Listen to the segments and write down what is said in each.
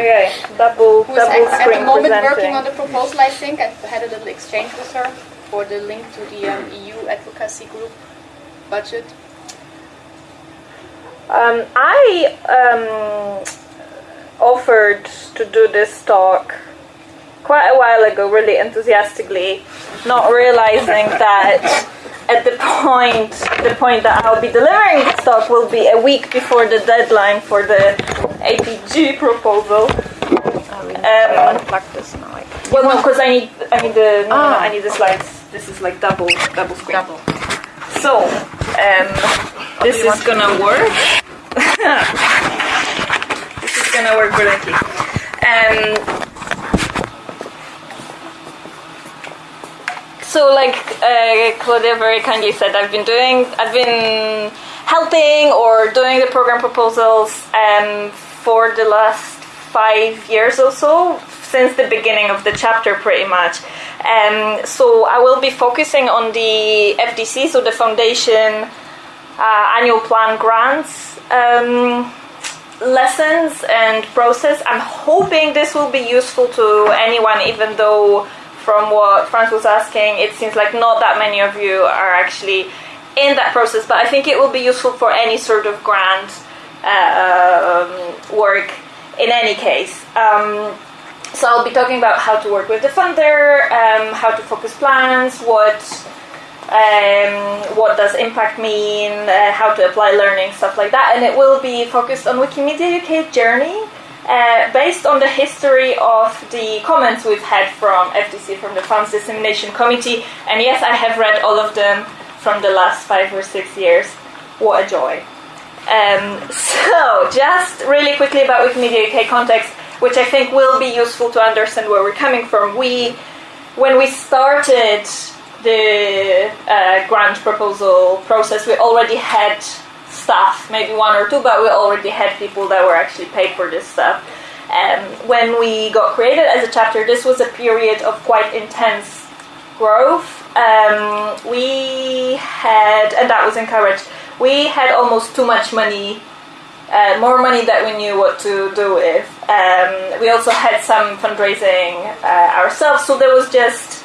Okay, double who's double at, at the moment presenting. working on the proposal, I think. I had a little exchange with her for the link to the um, EU advocacy group budget. Um, I um, offered to do this talk quite a while ago, really enthusiastically, not realizing that at the point the point that I'll be delivering this talk will be a week before the deadline for the APG proposal. Um, unplug this now. Well, no, because I need I need the no, no, no, Ah. I need the slides. This is like double double screen. Double. So, um, this is gonna work. this is gonna work brilliantly. Um, so, like uh, Claudia very kindly said, I've been doing, I've been helping or doing the program proposals um, for the last five years or so, since the beginning of the chapter, pretty much. Um, so, I will be focusing on the FDC, so the Foundation uh, annual plan grants um, lessons and process. I'm hoping this will be useful to anyone, even though from what Franz was asking, it seems like not that many of you are actually in that process. But I think it will be useful for any sort of grant uh, um, work in any case. Um, so I'll be talking about how to work with the funder, um, how to focus plans, what um, what does impact mean, uh, how to apply learning, stuff like that. And it will be focused on Wikimedia UK journey, uh, based on the history of the comments we've had from FDC, from the Funds Dissemination Committee. And yes, I have read all of them from the last five or six years. What a joy. Um, so, just really quickly about Wikimedia UK context, which I think will be useful to understand where we're coming from. We, when we started the uh, grant proposal process, we already had staff, maybe one or two, but we already had people that were actually paid for this stuff. Um, when we got created as a chapter, this was a period of quite intense growth. Um, we had, and that was encouraged, we had almost too much money, uh, more money that we knew what to do with. Um, we also had some fundraising uh, ourselves, so there was just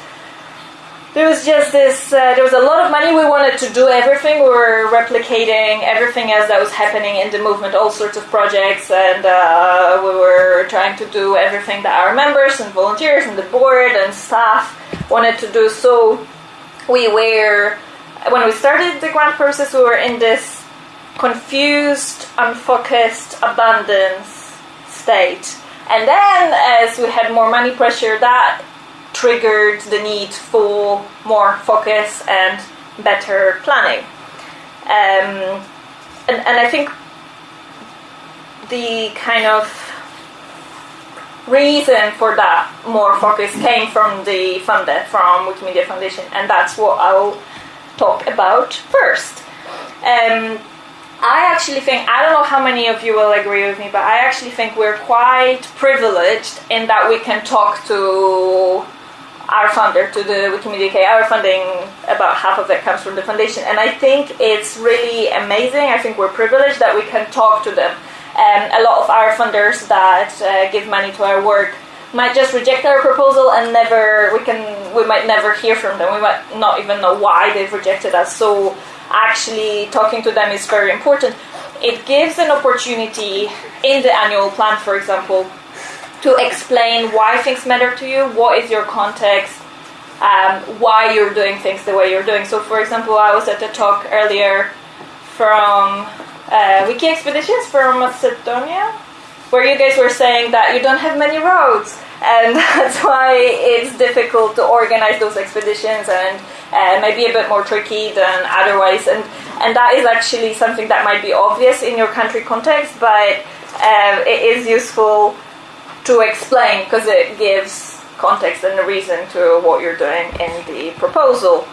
there was just this uh, there was a lot of money. We wanted to do everything. We were replicating everything else that was happening in the movement all sorts of projects and uh, we were trying to do everything that our members and volunteers and the board and staff wanted to do. So we were when we started the grant process we were in this confused unfocused abundance state. And then as we had more money pressure that triggered the need for more focus and better planning. Um, and, and I think the kind of reason for that more focus came from the funder, from Wikimedia Foundation, and that's what I'll talk about first. Um, I actually think, I don't know how many of you will agree with me, but I actually think we're quite privileged in that we can talk to our funder, to the Wikimedia UK. Our funding, about half of it comes from the foundation, and I think it's really amazing. I think we're privileged that we can talk to them. Um, a lot of our funders that uh, give money to our work might just reject our proposal and never we can we might never hear from them we might not even know why they've rejected us so actually talking to them is very important it gives an opportunity in the annual plan for example to explain why things matter to you what is your context um, why you're doing things the way you're doing. So for example i was at a talk earlier from uh, wiki expeditions from macedonia where you guys were saying that you don't have many roads and that's why it's difficult to organize those expeditions and uh, maybe a bit more tricky than otherwise. And and that is actually something that might be obvious in your country context but uh, it is useful to explain because it gives context and a reason to what you're doing in the proposal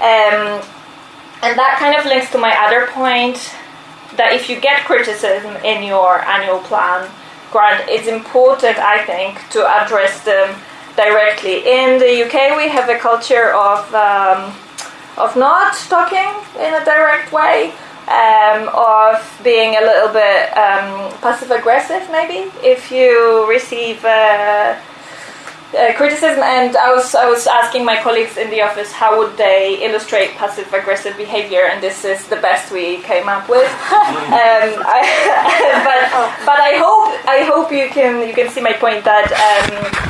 um, and that kind of links to my other point that if you get criticism in your annual plan grant, it's important, I think, to address them directly. In the UK, we have a culture of um, of not talking in a direct way, um, of being a little bit um, passive aggressive, maybe if you receive. Uh, uh, criticism, and I was I was asking my colleagues in the office how would they illustrate passive aggressive behavior, and this is the best we came up with. um, I, but but I hope I hope you can you can see my point that. Um,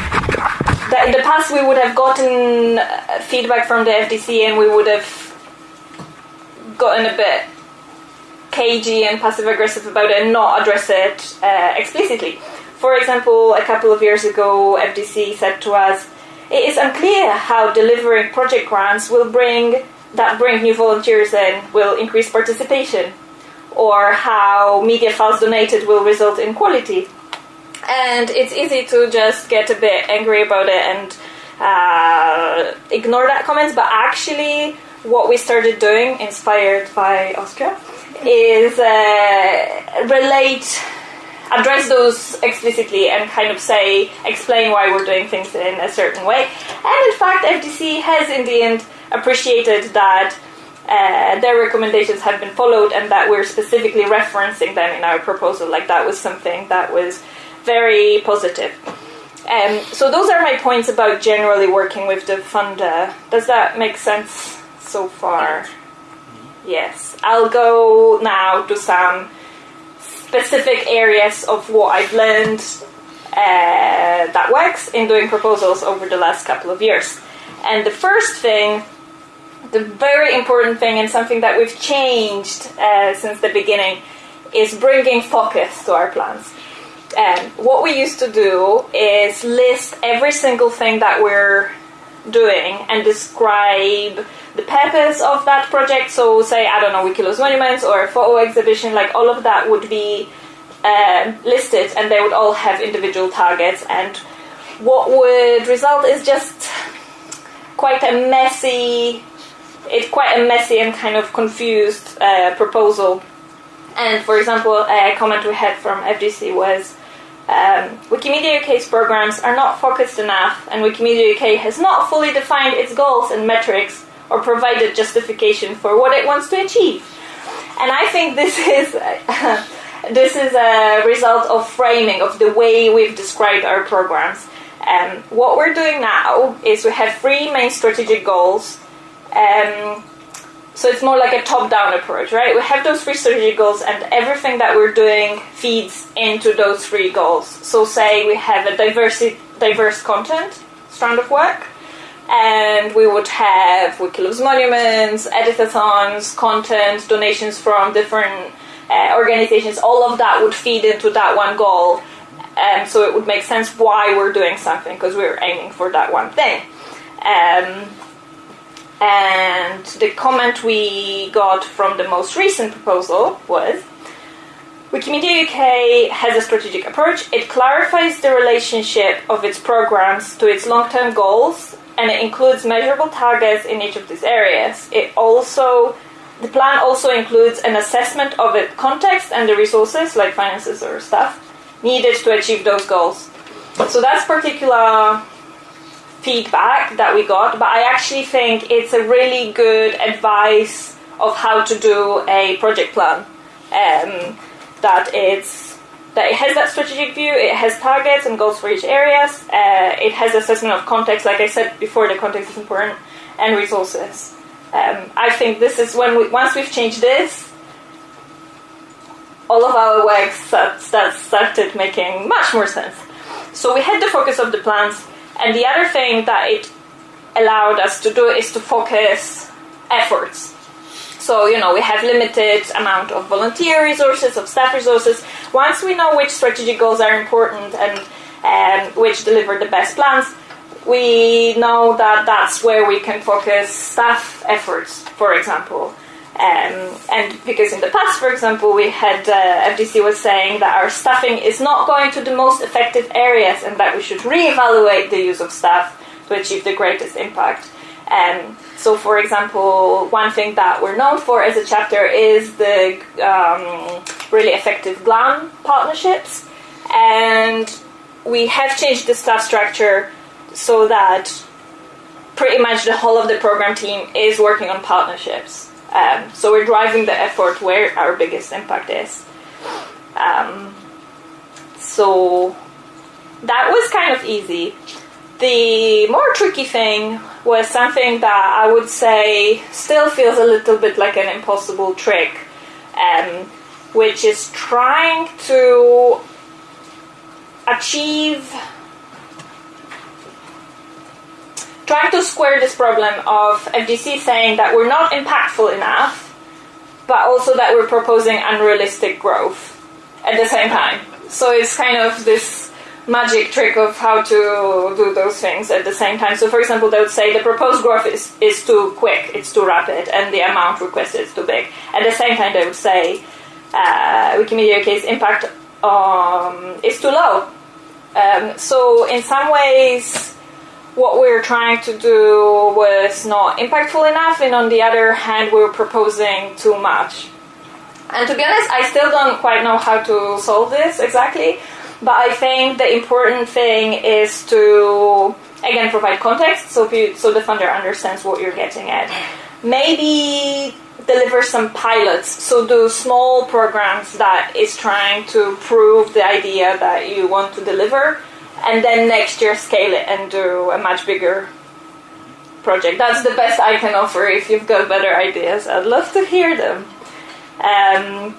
that in the past we would have gotten uh, feedback from the FDC and we would have gotten a bit cagey and passive aggressive about it and not address it uh, explicitly. For example, a couple of years ago, FDC said to us, "It is unclear how delivering project grants will bring that bring new volunteers in will increase participation, or how media files donated will result in quality." And it's easy to just get a bit angry about it and uh, ignore that comments, but actually, what we started doing, inspired by Austria, is uh, relate address those explicitly and kind of say, explain why we're doing things in a certain way. And in fact, FDC has in the end appreciated that uh, their recommendations have been followed and that we're specifically referencing them in our proposal. Like that was something that was very positive. Um, so those are my points about generally working with the funder. Does that make sense so far? Yes. I'll go now to some specific areas of what I've learned uh, that works in doing proposals over the last couple of years. And the first thing, the very important thing, and something that we've changed uh, since the beginning, is bringing focus to our plans. And what we used to do is list every single thing that we're doing and describe the purpose of that project. So, say, I don't know, Wiki Loves Monuments or a photo exhibition, like all of that would be uh, listed and they would all have individual targets. And what would result is just quite a messy, it's quite a messy and kind of confused uh, proposal. And for example, a comment we had from FDC was um, Wikimedia UK's programs are not focused enough, and Wikimedia UK has not fully defined its goals and metrics or provided justification for what it wants to achieve. And I think this is this is a result of framing of the way we've described our programs. Um, what we're doing now is we have three main strategic goals. Um, so it's more like a top-down approach, right? We have those three strategic goals, and everything that we're doing feeds into those three goals. So say we have a diverse, diverse content strand of work, and we would have Wiki Loves Monuments, editathons, content, donations from different uh, organizations. All of that would feed into that one goal, and so it would make sense why we're doing something because we're aiming for that one thing. Um, and the comment we got from the most recent proposal was Wikimedia UK has a strategic approach. It clarifies the relationship of its programs to its long term goals and it includes measurable targets in each of these areas. It also the plan also includes an assessment of the context and the resources, like finances or stuff, needed to achieve those goals. So that's particular feedback that we got, but I actually think it's a really good advice of how to do a project plan. Um, that it's that it has that strategic view, it has targets and goals for each areas, uh, it has assessment of context, like I said before, the context is important, and resources. Um, I think this is when we, once we've changed this, all of our work start, start, started making much more sense. So we had the focus of the plans, and the other thing that it allowed us to do is to focus efforts. So, you know, we have limited amount of volunteer resources, of staff resources. Once we know which strategic goals are important and um, which deliver the best plans, we know that that's where we can focus staff efforts, for example. Um, and because in the past, for example, we had uh, FDC was saying that our staffing is not going to the most effective areas and that we should reevaluate the use of staff to achieve the greatest impact. Um, so, for example, one thing that we're known for as a chapter is the um, really effective GLAM partnerships, and we have changed the staff structure so that pretty much the whole of the program team is working on partnerships Um, so we're driving the effort where our biggest impact is. Um, so that was kind of easy. The more tricky thing was something that I would say still feels a little bit like an impossible trick, um, which is trying to achieve trying to square this problem of FDC saying that we're not impactful enough, but also that we're proposing unrealistic growth at the same time. So it's kind of this magic trick of how to do those things at the same time. So, for example, they would say the proposed growth is, is too quick, it's too rapid, and the amount requested is too big. At the same time, they would say uh, Wikimedia UK's impact um, is too low. Um, so, in some ways, what we're trying to do was not impactful enough, and on the other hand, we're proposing too much. And to be honest, I still don't quite know how to solve this exactly, but I think the important thing is to again provide context so you, so the funder understands what you're getting at. Maybe deliver some pilots, so do small programs that is trying to prove the idea that you want to deliver and then next year scale it and do a much bigger project. That's the best I can offer. If you've got better ideas, I'd love to hear them. Um,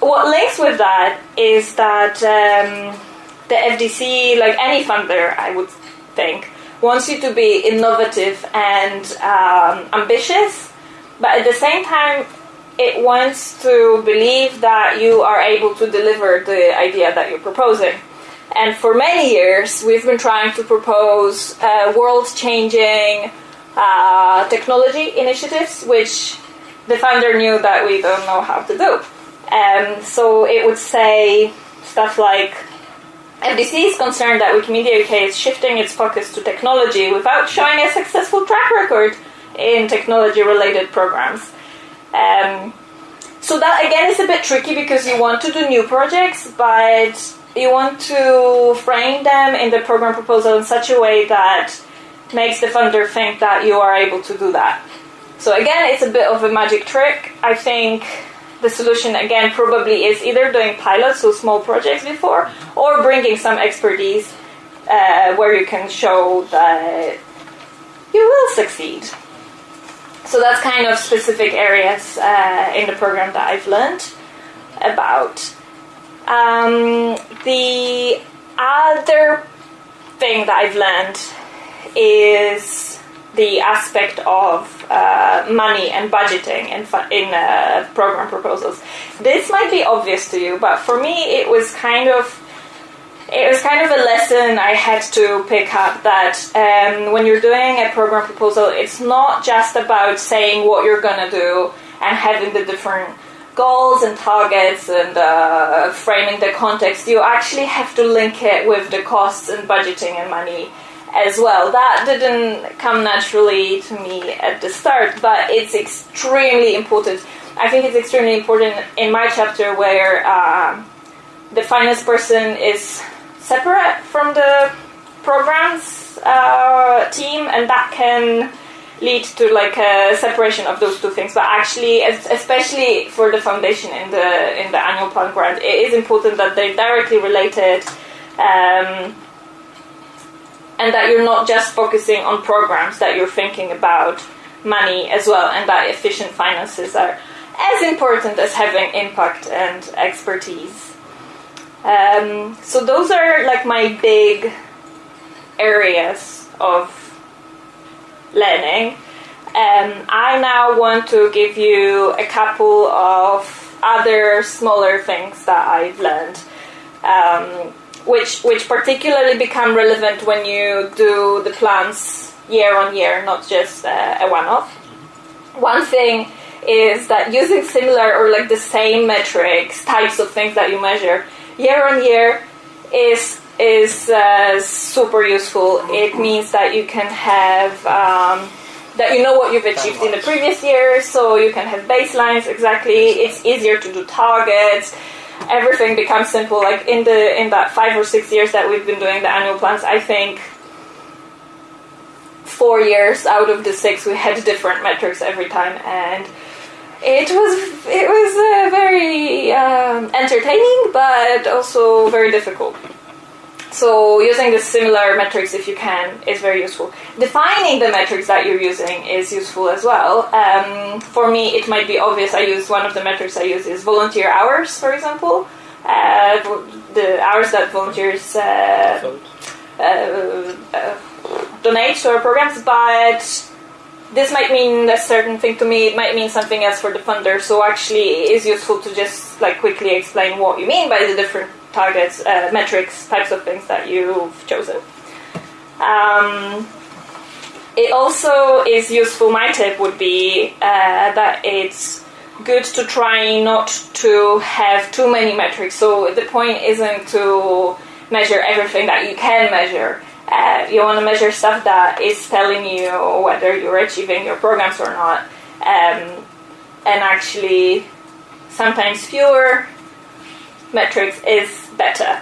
what links with that is that um, the FDC, like any funder, I would think, wants you to be innovative and um, ambitious, but at the same time, it wants to believe that you are able to deliver the idea that you're proposing. And for many years, we've been trying to propose uh, world changing uh, technology initiatives, which the founder knew that we don't know how to do. Um, so it would say stuff like FDC is concerned that Wikimedia UK is shifting its focus to technology without showing a successful track record in technology related programs. Um, so that again is a bit tricky because you want to do new projects, but you want to frame them in the program proposal in such a way that makes the funder think that you are able to do that. So again, it's a bit of a magic trick. I think the solution again probably is either doing pilots, so small projects before, or bringing some expertise uh, where you can show that you will succeed. So that's kind of specific areas uh, in the program that I've learned about. Um, the other thing that I've learned is the aspect of uh, money and budgeting in, in uh, program proposals. This might be obvious to you, but for me, it was kind of it was kind of a lesson I had to pick up that um, when you're doing a program proposal, it's not just about saying what you're gonna do and having the different goals and targets and uh, framing the context, you actually have to link it with the costs and budgeting and money as well. That didn't come naturally to me at the start, but it's extremely important. I think it's extremely important in my chapter where uh, the finance person is separate from the programs uh, team, and that can lead to like a separation of those two things. But actually, especially for the foundation in the in the annual plan grant, it is important that they're directly related. Um, and that you're not just focusing on programs, that you're thinking about money as well, and that efficient finances are as important as having impact and expertise. Um, so those are like my big areas of learning. Um, I now want to give you a couple of other smaller things that I've learned, um, which which particularly become relevant when you do the plans year on year, not just uh, a one-off. One thing is that using similar or like the same metrics, types of things that you measure year on year, is is uh, super useful. It means that you can have um, that you know what you've achieved in the previous year, so you can have baselines exactly. It's easier to do targets. Everything becomes simple. Like in the in that five or six years that we've been doing the annual plans, I think four years out of the six we had different metrics every time, and it was it was uh, very um, entertaining, but also very difficult. So using the similar metrics, if you can, is very useful. Defining the metrics that you're using is useful as well. Um, for me, it might be obvious. I use one of the metrics I use is volunteer hours, for example. Uh, the hours that volunteers uh, uh, uh, donate to our programs, but this might mean a certain thing to me. It might mean something else for the funder. So actually, it is useful to just like quickly explain what you mean by the different targets, uh, metrics, types of things that you've chosen. Um, it also is useful. My tip would be uh, that it's good to try not to have too many metrics. So the point isn't to measure everything that you can measure. Uh, you want to measure stuff that is telling you whether you're achieving your programs or not. Um, and actually, sometimes fewer metrics is better.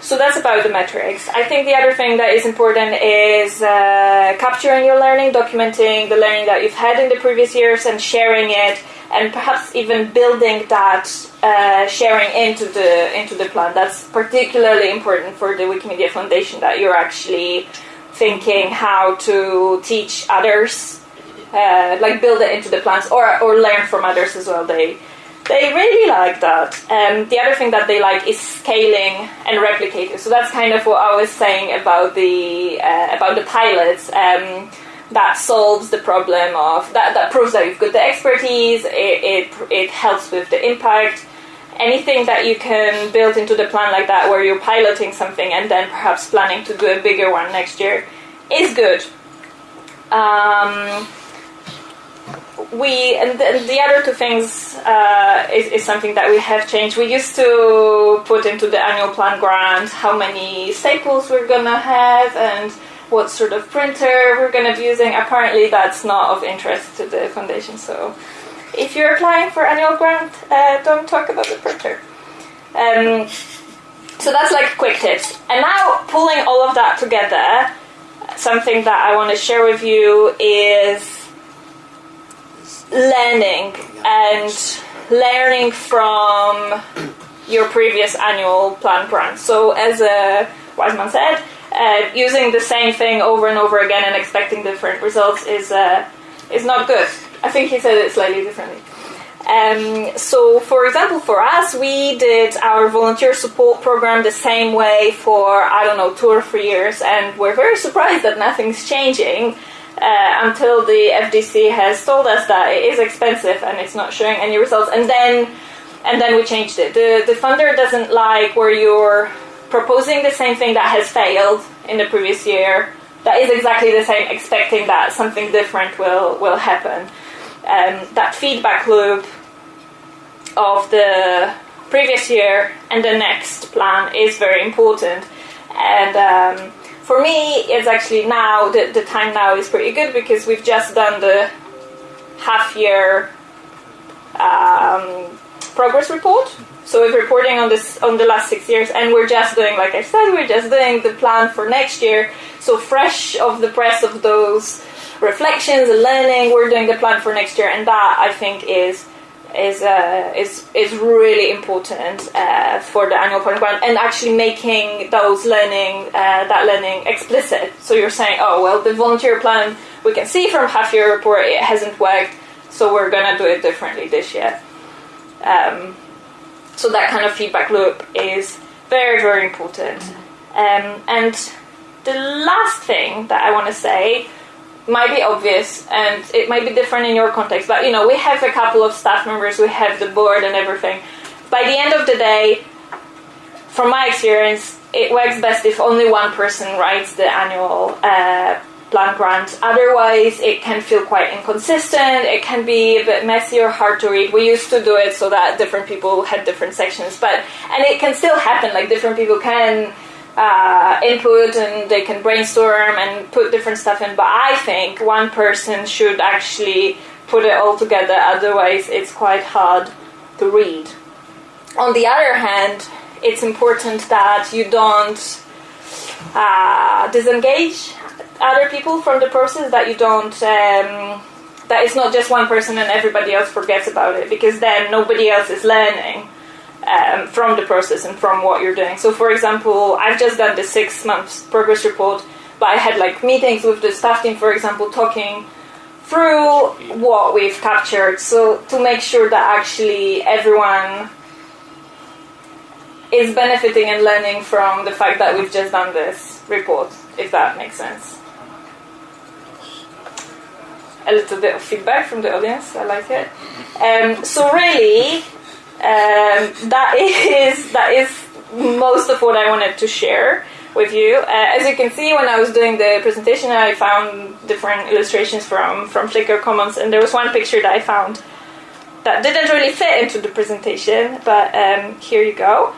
So that's about the metrics. I think the other thing that is important is uh, capturing your learning, documenting the learning that you've had in the previous years, and sharing it, and perhaps even building that uh, sharing into the into the plan. That's particularly important for the Wikimedia Foundation that you're actually thinking how to teach others, uh, like build it into the plans, or or learn from others as well. They they really like that. Um, the other thing that they like is scaling and replicating. So that's kind of what I was saying about the uh, about the pilots. Um, that solves the problem of that. That proves that you've got the expertise. It, it it helps with the impact. Anything that you can build into the plan like that, where you're piloting something and then perhaps planning to do a bigger one next year, is good. Um, we and the, the, other two things uh, is, is, something that we have changed. We used to put into the annual plan grant how many staples we're gonna have and what sort of printer we're gonna be using. Apparently, that's not of interest to the foundation. So, if you're applying for annual grant, uh, don't talk about the printer. Um, so that's like quick tips. And now pulling all of that together, something that I want to share with you is learning and learning from your previous annual plan grant. So, as a Wiseman said, uh, using the same thing over and over again and expecting different results is uh, is not good. I think he said it slightly differently. Um, so, for example, for us, we did our volunteer support program the same way for I don't know two or three years, and we're very surprised that nothing's changing uh, until the FDC has told us that it is expensive and it's not showing any results, and then and then we changed it. The the funder doesn't like where you're proposing the same thing that has failed in the previous year. That is exactly the same, expecting that something different will will happen. Um, that feedback loop of the previous year and the next plan is very important, and um, for me, it's actually now the, the time now is pretty good because we've just done the half year um, progress report. So we're reporting on this on the last six years, and we're just doing, like I said, we're just doing the plan for next year. So fresh of the press of those reflections and learning, we're doing the plan for next year, and that I think is is uh, is is really important uh, for the annual program and actually making those learning uh, that learning explicit. So you're saying, oh well, the volunteer plan we can see from half year report it hasn't worked, so we're gonna do it differently this year. Um, so that kind of feedback loop is very very important. Um, and the last thing that I want to say might be obvious and it might be different in your context but you know we have a couple of staff members we have the board and everything. By the end of the day from my experience it works best if only one person writes the annual uh, plan grant. Otherwise it can feel quite inconsistent it can be a bit messy or hard to read. We used to do it so that different people had different sections but and it can still happen like different people can uh, input and they can brainstorm and put different stuff in. But I think one person should actually put it all together, otherwise, it's quite hard to read. On the other hand, it's important that you don't uh, disengage other people from the process, that you don't. Um, that it's not just one person and everybody else forgets about it because then nobody else is learning um, from the process and from what you're doing. So, for example, I've just done the six months progress report, but I had like meetings with the staff team, for example, talking through what we've captured. So, to make sure that actually everyone is benefiting and learning from the fact that we've just done this report, if that makes sense. A little bit of feedback from the audience, I like it. Um, so, really, um, that is that is most of what I wanted to share with you. Uh, as you can see, when I was doing the presentation, I found different illustrations from from Flickr Commons, and there was one picture that I found that didn't really fit into the presentation, but um, here you go.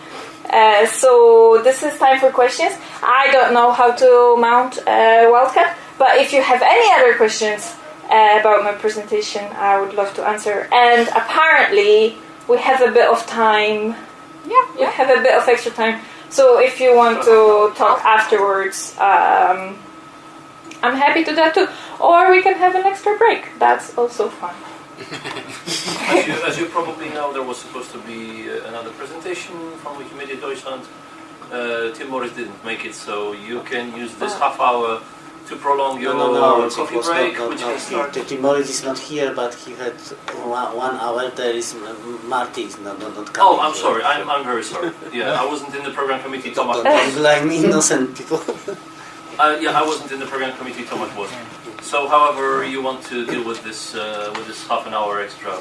Uh, so this is time for questions. I don't know how to mount a wildcat, but if you have any other questions uh, about my presentation, I would love to answer. And apparently, we have a bit of time. Yeah, We have a bit of extra time. So if you want to talk afterwards, um, I'm happy to do that too. Or we can have an extra break. That's also fun. As you, as you probably know, there was supposed to be uh, another presentation from Wikimedia Deutschland. Uh, Tim Morris didn't make it, so you can use this half hour to prolong your No, no, no, it coffee was break, not, not, which not can start. here. Is not here, but he had one, one hour. There is Marty is not, not, not coming. Oh, I'm here. sorry. I'm, I'm very sorry. Yeah, I wasn't in the program committee. Thomas. Don't, don't blame innocent people. Uh, yeah, I wasn't in the program committee. Thomas was. So, however you want to deal with this uh, with this half an hour extra,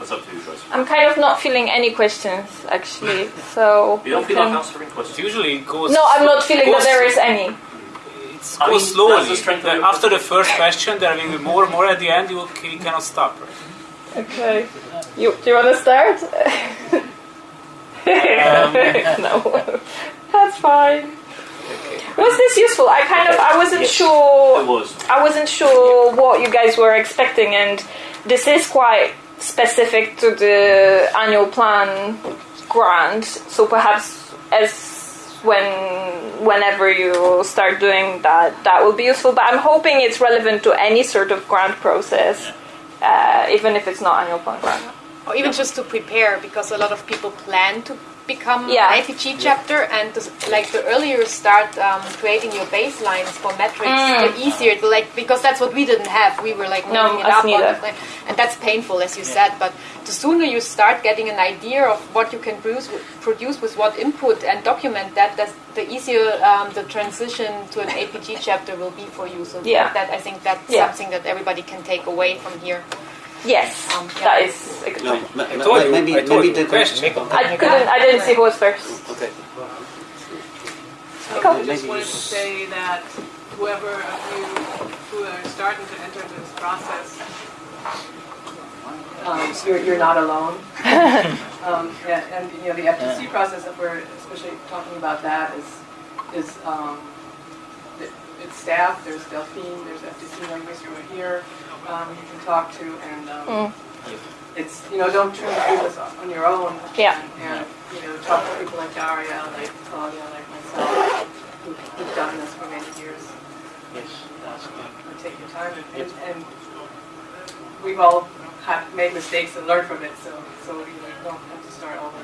that's up to you guys. I'm kind of not feeling any questions actually. So You don't we feel like answering questions. Usually goes. No, I'm not feeling that there is any. It I mean, goes slowly. the strength of After the first question, there will be more and more. At the end, you, you cannot stop. Okay. You do you want to start? Um, no, that's fine. Was this useful? I kind of I wasn't It sure. was. I wasn't sure what you guys were expecting, and this is quite specific to the annual plan grant. So perhaps as when whenever you start doing that, that will be useful. But I'm hoping it's relevant to any sort of grant process, uh, even if it's not annual plan grant. or even just to prepare because a lot of people plan to become Yeah. an IPG chapter and to, like the earlier you start um, creating your baselines for metrics the easier to like because that's what we didn't have we were like Mm. No, it us up on neither. the and that's painful as you said but the sooner you start getting an idea of what you can produce, produce with what input and document that that's the easier um, the transition to an APG chapter will be for you so Yeah. that I think that's Yeah. something that everybody can take away from here Yes, Um, yeah. that is a good No, point. ma- I ma- told you, maybe, I told maybe you. the Question. I couldn't. I didn't see who was first. Okay. Cool. I just wanted to say that whoever of you who are starting to enter this process, um, you're, you're not alone. um, and, and you know the FDC process that we're especially talking about that is is um, it- it's staff. There's Delphine. There's FDC members who are here. Um, you can talk to and. Um, It's you know don't try to do this on your own. Yeah. And, and you know talk to people like Daria, like Claudia, like myself, who, who've done this for many years. Yes, that's good. And take your time, and, and, and we've all have made mistakes and learned from it. So so you know, you don't have to start over.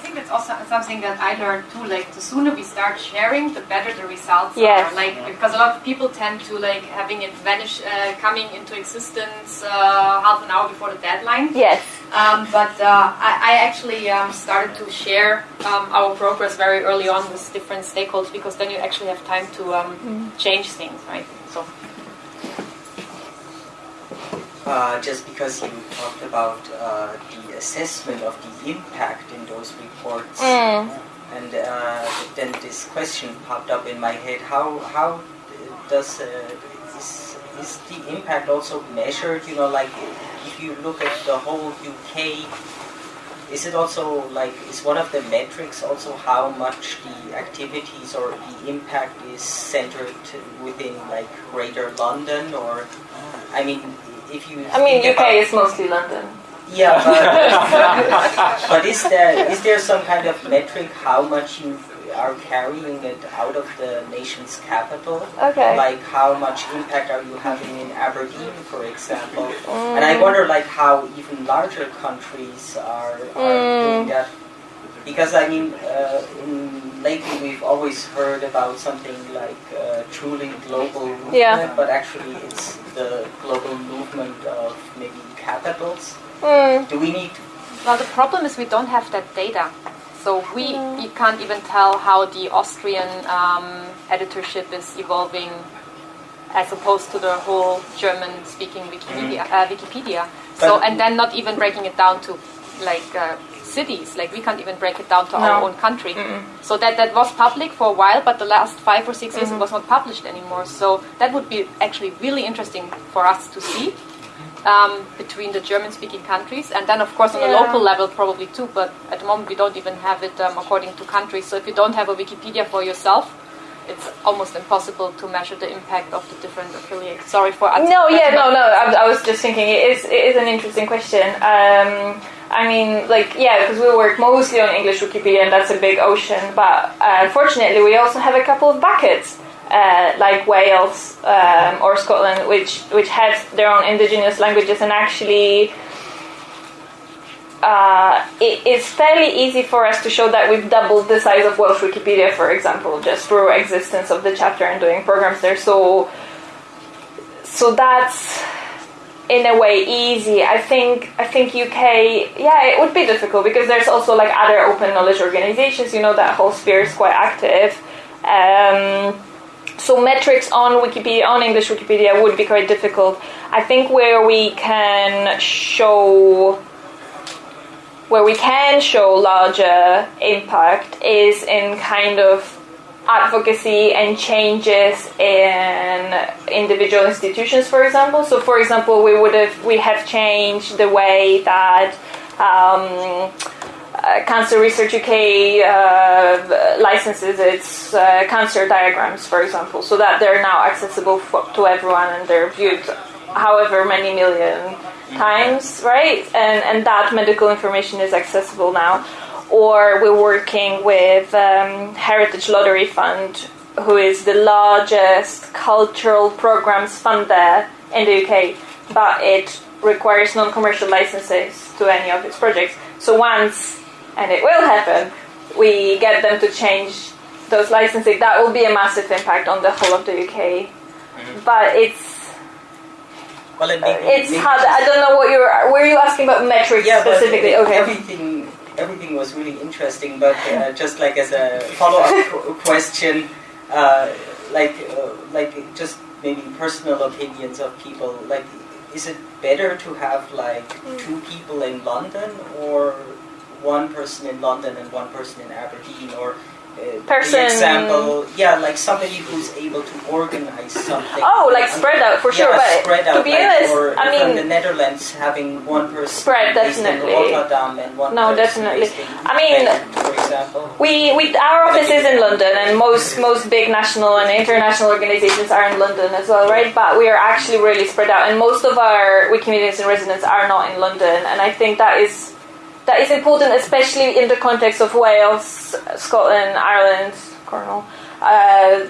I think that's also something that I learned too. Like the sooner we start sharing, the better the results Yes. are. Like because a lot of people tend to like having it vanish, uh, coming into existence uh, half an hour before the deadline. Yes. Um, but uh, I, I actually um, started to share um, our progress very early on with different stakeholders because then you actually have time to um, change things, right? So Uh, just because you talked about uh, the assessment of the impact in those reports, Mm. and uh, then this question popped up in my head: How how does uh, is, is the impact also measured? You know, like if you look at the whole UK, is it also like is one of the metrics also how much the activities or the impact is centered within like Greater London, or I mean, if you I mean, UK about- is mostly London. Yeah, but, but is there is there some kind of metric how much you are carrying it out of the nation's capital. Okay. Like how much impact are you having in Aberdeen, for example? Mm. And I wonder like how even larger countries are, are Mm. doing that. Because I mean, uh, in, lately we've always heard about something like uh, truly global movement, Yeah. but actually it's the global movement of maybe capitals. Mm. Do we need Well, the problem is we don't have that data. So we you can't even tell how the Austrian um, editorship is evolving as opposed to the whole German-speaking Wikipedia. Uh, Wikipedia. So and then not even breaking it down to like uh, cities. Like we can't even break it down to our own country. So that that was public for a while, but the last five or 6 years it was not published anymore. So that would be actually really interesting for us to see um, between the German-speaking countries, and then of course on a local level probably too. But at the moment we don't even have it um, according to countries. So if you don't have a Wikipedia for yourself, it's almost impossible to measure the impact of the different affiliates. Sorry for No, yeah, no, no. I, I was just thinking it is it is an interesting question. Um, I mean, like, yeah, because we work mostly on English Wikipedia, and that's a big ocean. But uh, fortunately, we also have a couple of buckets, uh, like Wales um, or Scotland, which which have their own indigenous languages, and actually. Uh, it is fairly easy for us to show that we've doubled the size of Welsh Wikipedia, for example, just through existence of the chapter and doing programs there. So, so that's in a way easy. I think I think UK, yeah, it would be difficult because there's also like other open knowledge organizations. You know that whole sphere is quite active. Um, so metrics on Wikipedia, on English Wikipedia, would be quite difficult. I think where we can show where we can show larger impact is in kind of advocacy and changes in individual institutions for example so for example we would have we have changed the way that um, uh, Cancer Research UK uh, licenses its uh, cancer diagrams, for example, so that they're now accessible for, to everyone and they're viewed however many million times, right? And and that medical information is accessible now. Or we're working with um, Heritage Lottery Fund, who is the largest cultural programs fund there in the UK, but it requires non-commercial licenses to any of its projects. So once, and it will happen, we get them to change those licensing, that will be a massive impact on the whole of the UK. But it's well, and maybe, it's maybe hard. I don't know what you're. Were you asking about metrics yeah, but specifically? uh, Okay. Everything, everything was really interesting, but uh, just like as a follow-up question, uh, like, uh, like just maybe personal opinions of people. Like, is it better to have like two people in London or one person in London and one person in Aberdeen, or uh, Person- example, yeah, like somebody who's able to organize something. Oh, like spread out for sure. Yeah, But spread out, to be like, honest, or I from the Netherlands having one person Spread, definitely. and one No, definitely. I mean- Utrecht, for example. we, we our office is in London, and most most big national and international organizations are in London as well, right? But we are actually really spread out, and most of our Wikimedians in residence are not in London, and I think that is that is important, especially in the context of Wales, Scotland, Ireland, Cornwall. Uh,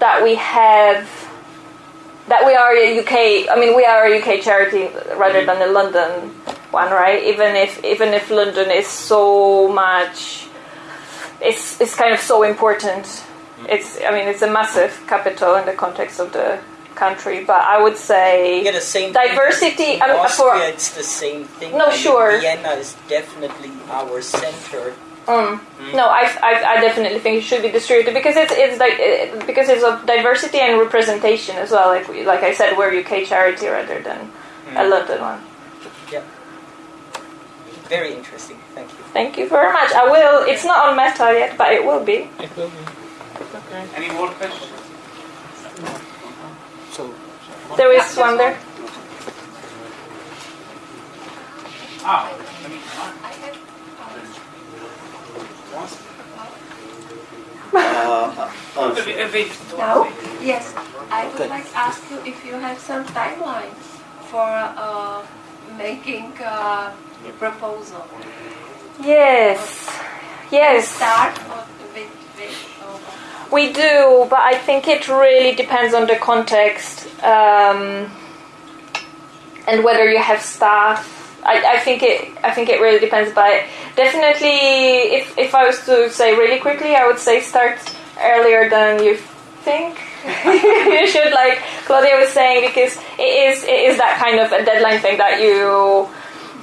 that we have that we are a UK. I mean, we are a UK charity rather than a London one, right? Even if even if London is so much, it's it's kind of so important. It's I mean, it's a massive capital in the context of the country. But I would say Yeah, the same Diversity, Thing. In I mean, for- Austria, it's the same thing. No, I mean, sure. Vienna is definitely our center. Mm. No, I, I, I definitely think it should be distributed because it's it's like it, because it's of diversity and representation as well. Like like I said, we're UK charity rather than a London one. Yeah. Very interesting. Thank you. Thank you very much. I will. It's not on Meta yet, but it will be. It will be. Okay. Any more questions? So, There is one there. Ah, uh, uh, a bit- a bit. Now, yes, I would like to ask you if you have some timeline for uh, making uh, a proposal. Yes. Yes. Start or wait, wait. Oh, We do, but I think it really depends on the context um, and whether you have staff. I, I think it. I think it really depends. But definitely, if if I was to say really quickly, I would say start earlier than you think. you should, like Claudia was saying, because it is it is that kind of a deadline thing that you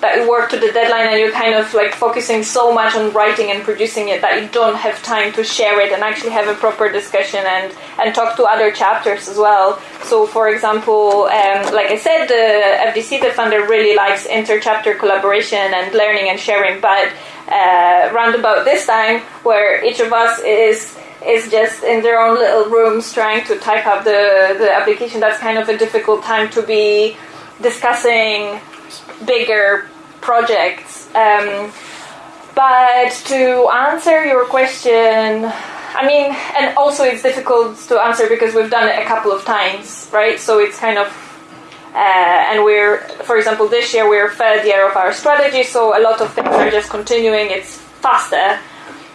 that you work to the deadline and you're kind of like focusing so much on writing and producing it that you don't have time to share it and actually have a proper discussion and, and talk to other chapters as well. So, for example, um, like I said, the FDC, the funder, really likes inter-chapter collaboration and learning and sharing, but uh, round about this time, where each of us is is just in their own little rooms trying to type up the, the application, that's kind of a difficult time to be discussing bigger projects. Um, but to answer your question, I mean, and also it's difficult to answer because we've done it a couple of times, right? So it's kind of, uh, and we're, for example, this year we're third year of our strategy, so a lot of things are just continuing. It's faster,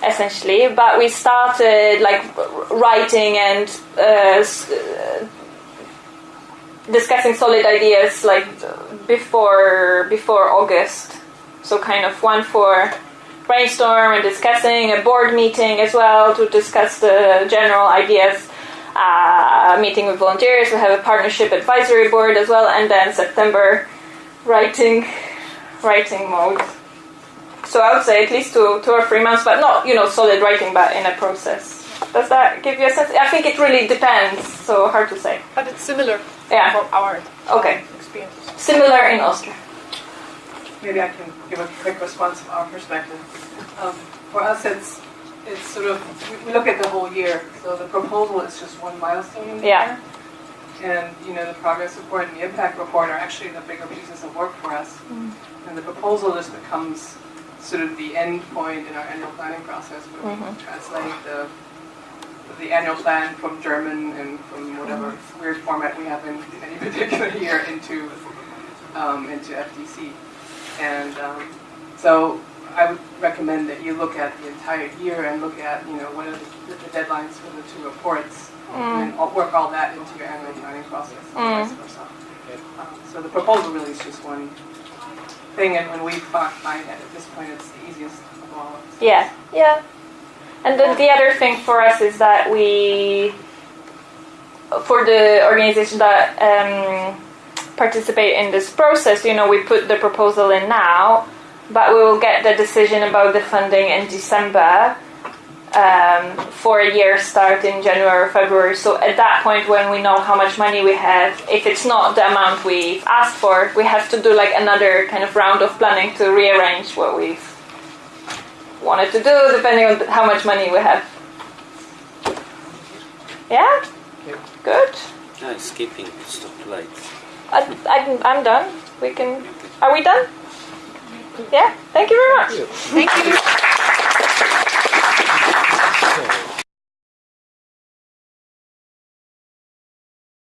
essentially. But we started like writing and uh, discussing solid ideas like before before August. So kind of one for brainstorm and discussing a board meeting as well to discuss the general ideas. Uh, meeting with volunteers. We have a partnership advisory board as well, and then September writing writing mode. So I would say at least two two or three months, but not you know solid writing, but in a process. Does that give you a sense? I think it really depends. So hard to say. But it's similar Yeah. our Okay. experiences. Similar in Austria. Maybe I can give a quick response from our perspective. Um, for us, it's it's sort of we- look at the whole year. So the proposal is just one milestone in the Yeah. year, and you know the progress report and the impact report are actually the bigger pieces of work for us. And the proposal just becomes sort of the end point in our annual planning process, where we translate the the annual plan from German and from whatever weird format we have in any particular year into um, into FDC. And um, so I would recommend that you look at the entire year and look at, you know, what are the, the deadlines for the two reports and work all that into your annual planning process vice versa. Um, so the proposal really is just one thing and when we find that at this point it's the easiest of all. Yeah, yeah. And then the other thing for us is that we, for the organization that um, participate in this process, you know, we put the proposal in now, but we will get the decision about the funding in December um, for a year start in January or February. So at that point, when we know how much money we have, if it's not the amount we've asked for, we have to do like another kind of round of planning to rearrange what we've wanted to do, depending on how much money we have. Yeah? Good. No, skipping. Stop late. I, I, am done. We can. Are we done? Yeah. Thank you very much. Thank you. Thank you.